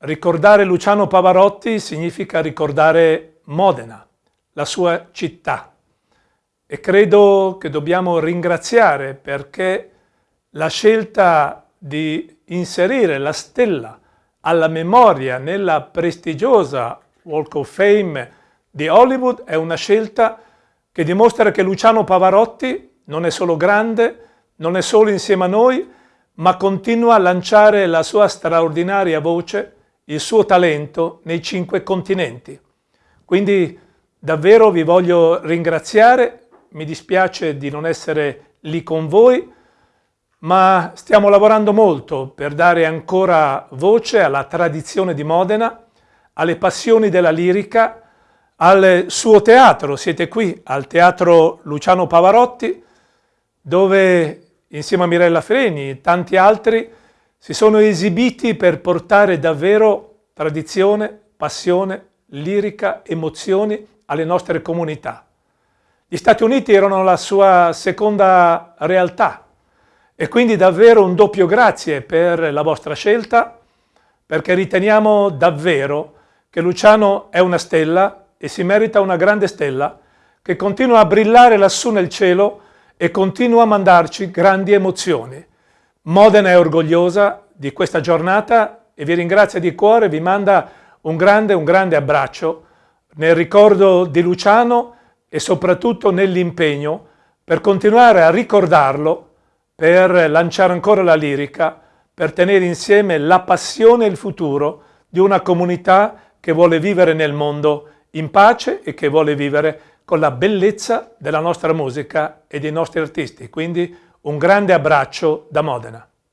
ricordare Luciano Pavarotti significa ricordare Modena, la sua città. E credo che dobbiamo ringraziare perché la scelta di inserire la stella alla memoria nella prestigiosa Walk of Fame di Hollywood è una scelta che dimostra che Luciano Pavarotti non è solo grande, non è solo insieme a noi, ma continua a lanciare la sua straordinaria voce, il suo talento nei cinque continenti. Quindi davvero vi voglio ringraziare, mi dispiace di non essere lì con voi, ma stiamo lavorando molto per dare ancora voce alla tradizione di Modena, alle passioni della lirica, al suo teatro. Siete qui al Teatro Luciano Pavarotti, dove insieme a Mirella Freni e tanti altri si sono esibiti per portare davvero tradizione, passione, lirica, emozioni alle nostre comunità. Gli Stati Uniti erano la sua seconda realtà, e quindi davvero un doppio grazie per la vostra scelta, perché riteniamo davvero che Luciano è una stella e si merita una grande stella che continua a brillare lassù nel cielo e continua a mandarci grandi emozioni. Modena è orgogliosa di questa giornata e vi ringrazia di cuore, vi manda un grande, un grande abbraccio nel ricordo di Luciano e soprattutto nell'impegno per continuare a ricordarlo per lanciare ancora la lirica, per tenere insieme la passione e il futuro di una comunità che vuole vivere nel mondo in pace e che vuole vivere con la bellezza della nostra musica e dei nostri artisti. Quindi un grande abbraccio da Modena.